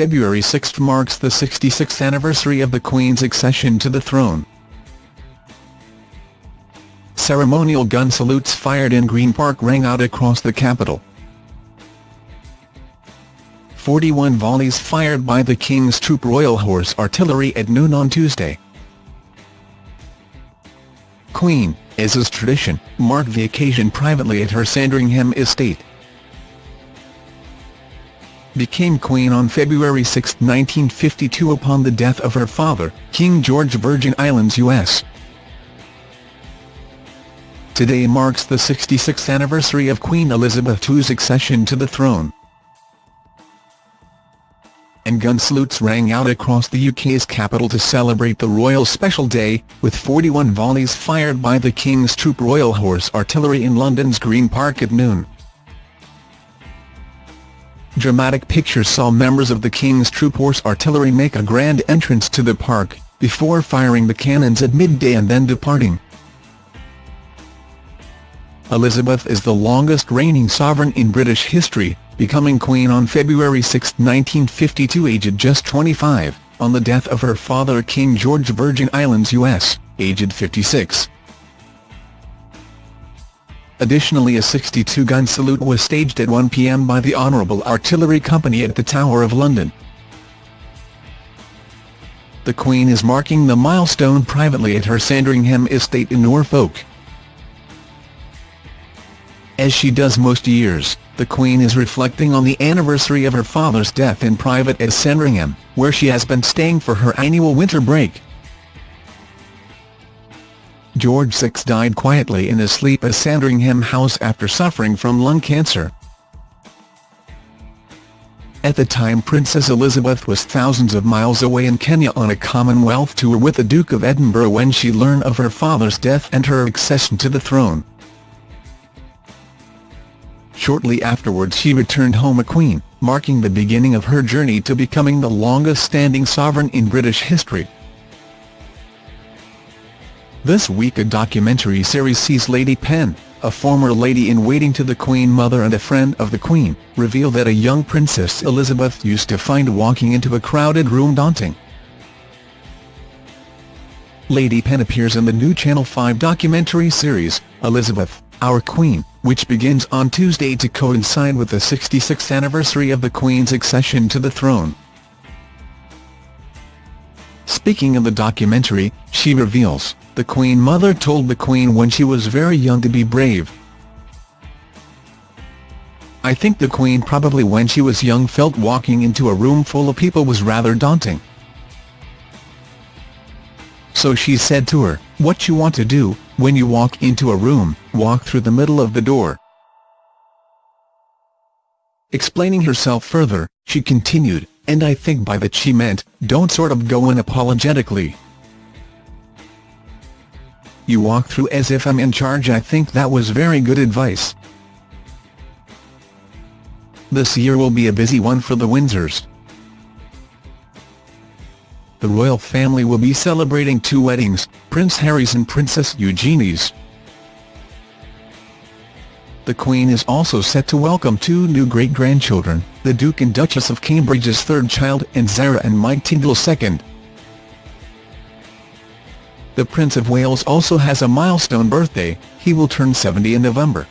February 6 marks the 66th anniversary of the Queen's accession to the throne. Ceremonial gun salutes fired in Green Park rang out across the capital. 41 volleys fired by the King's Troop Royal Horse Artillery at noon on Tuesday. Queen, as is tradition, marked the occasion privately at her Sandringham estate. Became Queen on February 6, 1952 upon the death of her father, King George Virgin Islands U.S. Today marks the 66th anniversary of Queen Elizabeth II's accession to the throne and gun salutes rang out across the UK's capital to celebrate the Royal Special Day, with 41 volleys fired by the King's Troop Royal Horse Artillery in London's Green Park at noon. Dramatic pictures saw members of the King's Troop Horse Artillery make a grand entrance to the park, before firing the cannons at midday and then departing. Elizabeth is the longest reigning sovereign in British history, becoming Queen on February 6, 1952 aged just 25, on the death of her father King George Virgin Islands US, aged 56. Additionally a 62-gun salute was staged at 1 p.m. by the Honourable Artillery Company at the Tower of London. The Queen is marking the milestone privately at her Sandringham estate in Norfolk. As she does most years, the Queen is reflecting on the anniversary of her father's death in private at Sandringham, where she has been staying for her annual winter break. George VI died quietly in his sleep at Sandringham House after suffering from lung cancer. At the time Princess Elizabeth was thousands of miles away in Kenya on a Commonwealth tour with the Duke of Edinburgh when she learned of her father's death and her accession to the throne. Shortly afterwards she returned home a queen, marking the beginning of her journey to becoming the longest-standing sovereign in British history. This week a documentary series sees Lady Penn, a former lady-in-waiting to the Queen Mother and a friend of the Queen, reveal that a young Princess Elizabeth used to find walking into a crowded room daunting. Lady Penn appears in the new Channel 5 documentary series, Elizabeth, Our Queen, which begins on Tuesday to coincide with the 66th anniversary of the Queen's accession to the throne. Speaking of the documentary, she reveals, the Queen Mother told the Queen when she was very young to be brave. I think the Queen probably when she was young felt walking into a room full of people was rather daunting. So she said to her, what you want to do, when you walk into a room, walk through the middle of the door. Explaining herself further, she continued, and I think by that she meant, don't sort of go in apologetically. You walk through as if I'm in charge I think that was very good advice. This year will be a busy one for the Windsors the royal family will be celebrating two weddings, Prince Harry's and Princess Eugenie's. The Queen is also set to welcome two new great-grandchildren, the Duke and Duchess of Cambridge's third child and Zara and Mike Tindall second. The Prince of Wales also has a milestone birthday, he will turn 70 in November.